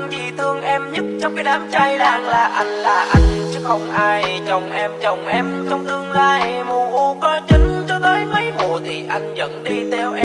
mang chỉ thương em nhất trong cái đám trai đang là anh là anh. Chứ không ai chồng em chồng em trong tương lai. Mù u có chính cho tới mấy mùa thì anh vẫn đi theo em.